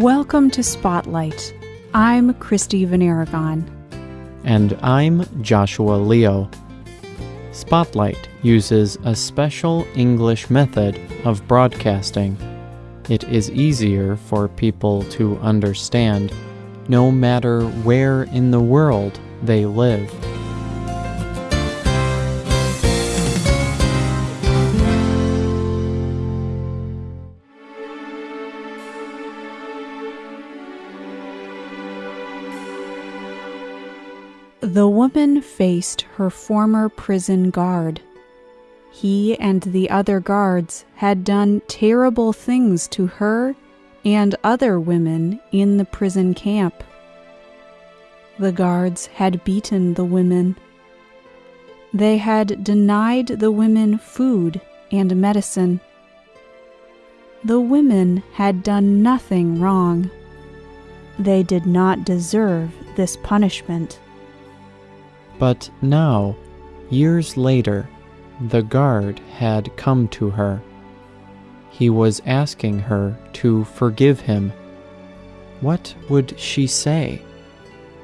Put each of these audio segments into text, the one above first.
Welcome to Spotlight. I'm Christy Van Aragon. And I'm Joshua Leo. Spotlight uses a special English method of broadcasting. It is easier for people to understand no matter where in the world they live. The woman faced her former prison guard. He and the other guards had done terrible things to her and other women in the prison camp. The guards had beaten the women. They had denied the women food and medicine. The women had done nothing wrong. They did not deserve this punishment. But now, years later, the guard had come to her. He was asking her to forgive him. What would she say?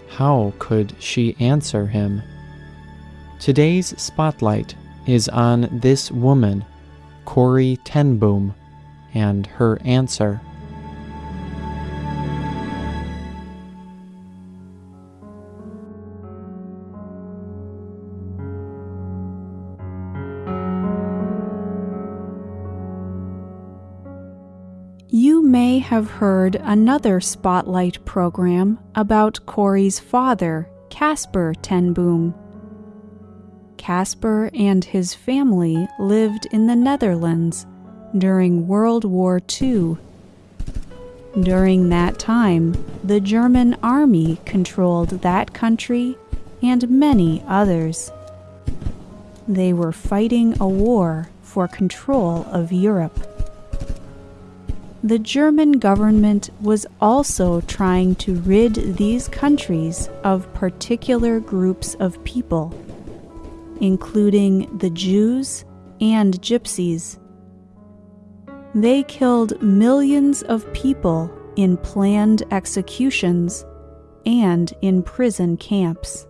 How could she answer him? Today's spotlight is on this woman, Corrie ten Boom, and her answer. You may have heard another Spotlight program about Corrie's father, Casper ten Boom. Casper and his family lived in the Netherlands during World War II. During that time, the German army controlled that country and many others. They were fighting a war for control of Europe the German government was also trying to rid these countries of particular groups of people, including the Jews and Gypsies. They killed millions of people in planned executions and in prison camps.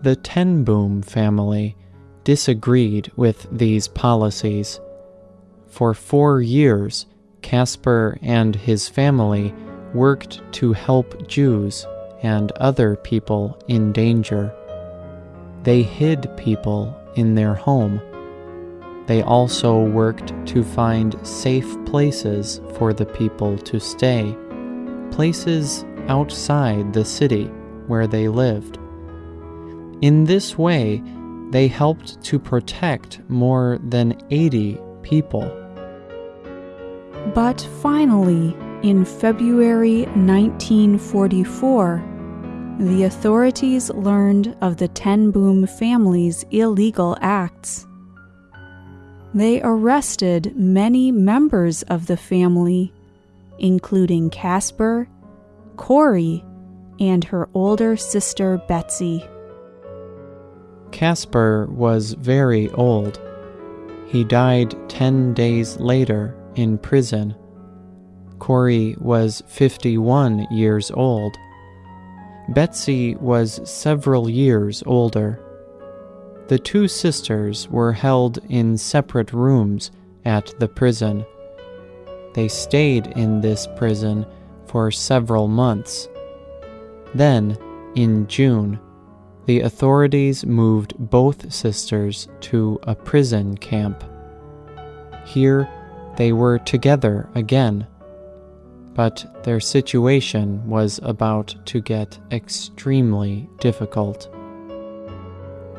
The Ten Boom family disagreed with these policies for four years, Casper and his family worked to help Jews and other people in danger. They hid people in their home. They also worked to find safe places for the people to stay, places outside the city where they lived. In this way, they helped to protect more than 80 people. But finally, in February 1944, the authorities learned of the Ten Boom family's illegal acts. They arrested many members of the family, including Casper, Corrie, and her older sister Betsy. Casper was very old. He died ten days later in prison. Corrie was 51 years old. Betsy was several years older. The two sisters were held in separate rooms at the prison. They stayed in this prison for several months. Then, in June, the authorities moved both sisters to a prison camp. Here they were together again, but their situation was about to get extremely difficult.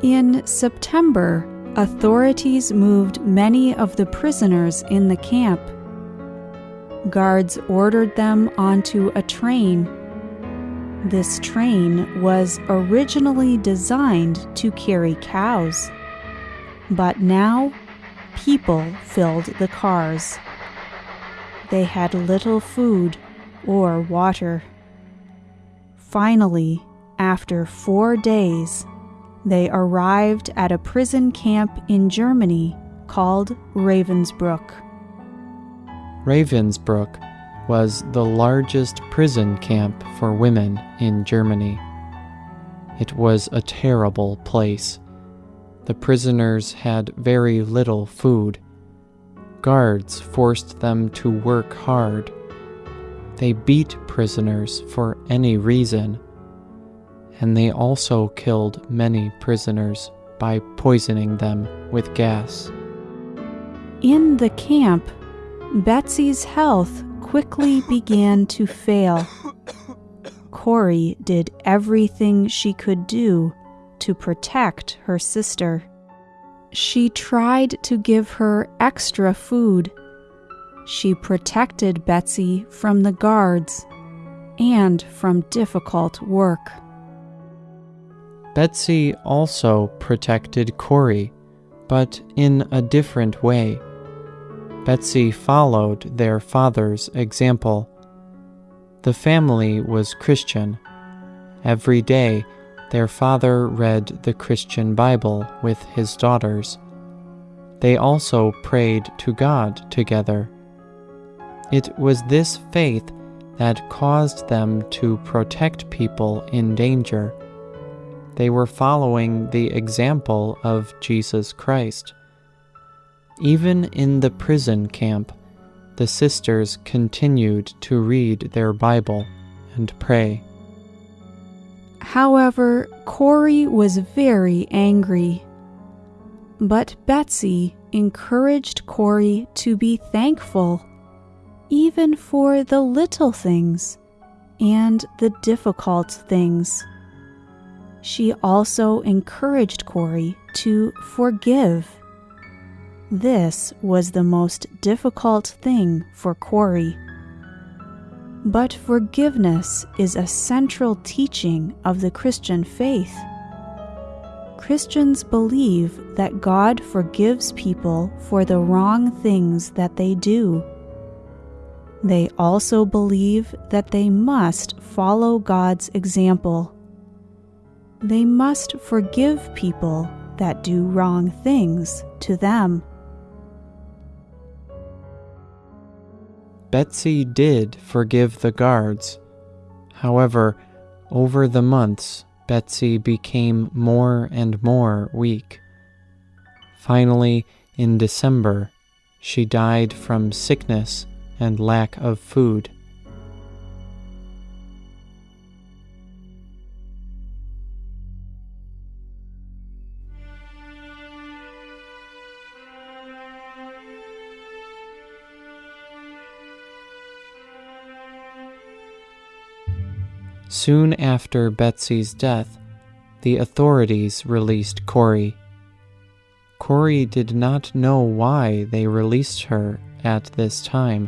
In September, authorities moved many of the prisoners in the camp. Guards ordered them onto a train this train was originally designed to carry cows, but now people filled the cars. They had little food or water. Finally, after four days, they arrived at a prison camp in Germany called Ravensbrück. Ravensbrück was the largest prison camp for women in Germany. It was a terrible place. The prisoners had very little food. Guards forced them to work hard. They beat prisoners for any reason. And they also killed many prisoners by poisoning them with gas. In the camp, Betsy's health quickly began to fail. Corrie did everything she could do to protect her sister. She tried to give her extra food. She protected Betsy from the guards and from difficult work. Betsy also protected Corrie, but in a different way. Betsy followed their father's example. The family was Christian. Every day, their father read the Christian Bible with his daughters. They also prayed to God together. It was this faith that caused them to protect people in danger. They were following the example of Jesus Christ. Even in the prison camp, the sisters continued to read their Bible and pray. However, Corrie was very angry. But Betsy encouraged Corrie to be thankful, even for the little things and the difficult things. She also encouraged Corrie to forgive this was the most difficult thing for Corrie. But forgiveness is a central teaching of the Christian faith. Christians believe that God forgives people for the wrong things that they do. They also believe that they must follow God's example. They must forgive people that do wrong things to them. Betsy did forgive the guards. However, over the months, Betsy became more and more weak. Finally, in December, she died from sickness and lack of food. Soon after Betsy's death, the authorities released Corrie. Corrie did not know why they released her at this time,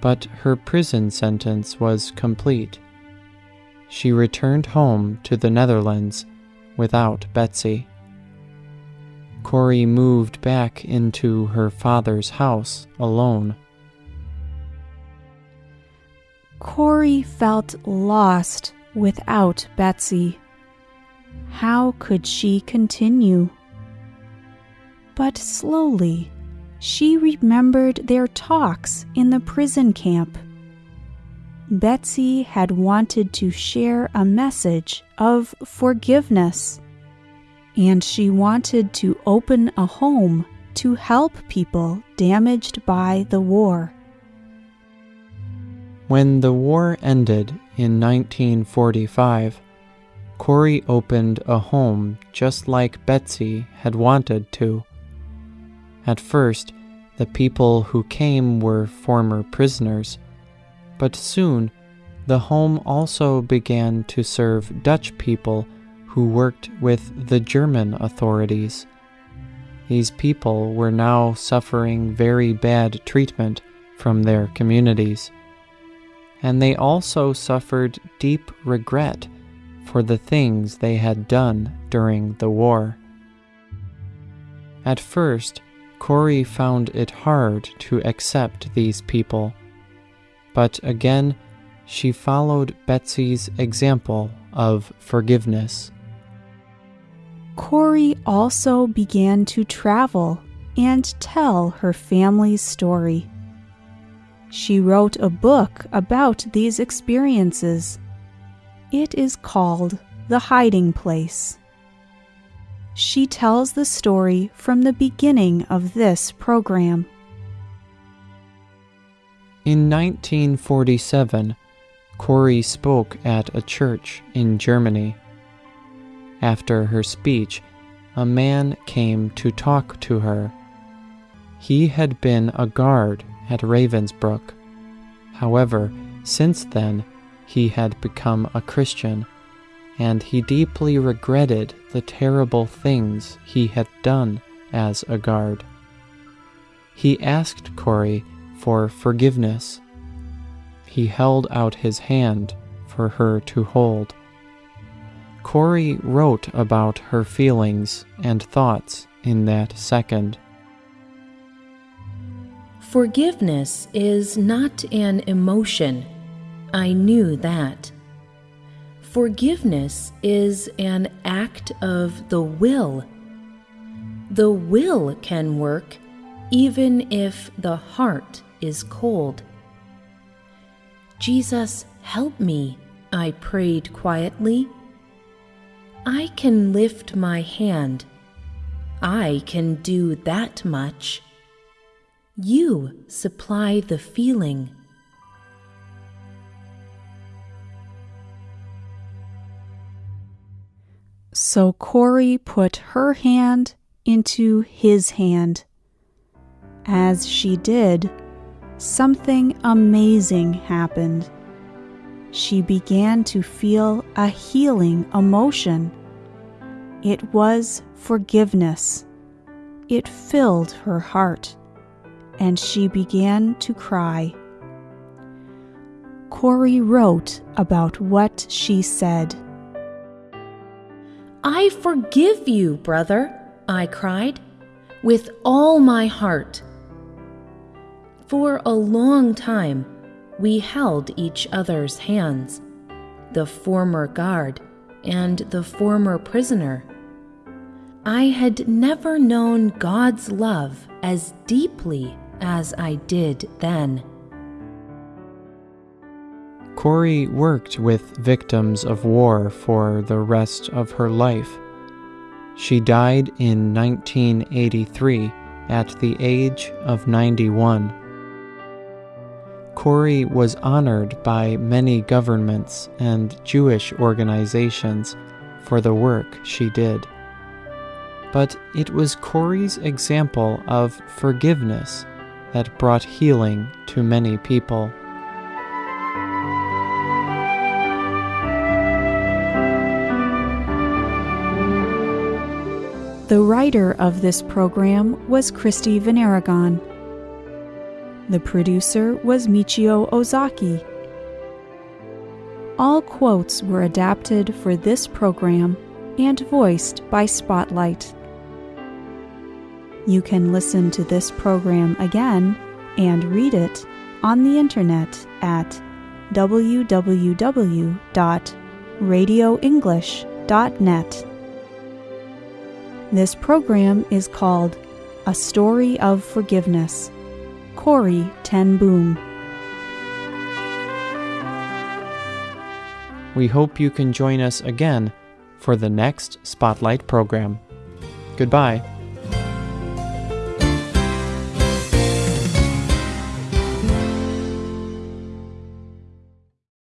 but her prison sentence was complete. She returned home to the Netherlands without Betsy. Corrie moved back into her father's house alone. Corrie felt lost without Betsy. How could she continue? But slowly, she remembered their talks in the prison camp. Betsy had wanted to share a message of forgiveness, and she wanted to open a home to help people damaged by the war. When the war ended in 1945, Corrie opened a home just like Betsy had wanted to. At first, the people who came were former prisoners, but soon the home also began to serve Dutch people who worked with the German authorities. These people were now suffering very bad treatment from their communities and they also suffered deep regret for the things they had done during the war. At first, Corrie found it hard to accept these people, but again, she followed Betsy's example of forgiveness. Corrie also began to travel and tell her family's story She wrote a book about these experiences. It is called The Hiding Place. She tells the story from the beginning of this program. In 1947, Corrie spoke at a church in Germany. After her speech, a man came to talk to her. He had been a guard at Ravensbrück. However, since then, he had become a Christian, and he deeply regretted the terrible things he had done as a guard. He asked Corrie for forgiveness. He held out his hand for her to hold. Corrie wrote about her feelings and thoughts in that second. Forgiveness is not an emotion. I knew that. Forgiveness is an act of the will. The will can work even if the heart is cold. Jesus, help me, I prayed quietly. I can lift my hand. I can do that much. You supply the feeling. So Corrie put her hand into his hand. As she did, something amazing happened. She began to feel a healing emotion. It was forgiveness. It filled her heart, and she began to cry. Corrie wrote about what she said. I forgive you, brother, I cried, with all my heart. For a long time, we held each other's hands, the former guard and the former prisoner. I had never known God's love as deeply as I did then. Corrie worked with victims of war for the rest of her life. She died in 1983 at the age of 91. Corrie was honored by many governments and Jewish organizations for the work she did. But it was Corrie's example of forgiveness that brought healing to many people. The writer of this program was Christy Veneragon. The producer was Michio Ozaki. All quotes were adapted for this program and voiced by Spotlight. You can listen to this program again and read it on the internet at www.radioenglish.net. This program is called A Story of Forgiveness. Corrie Ten Boom. We hope you can join us again for the next Spotlight program. Goodbye.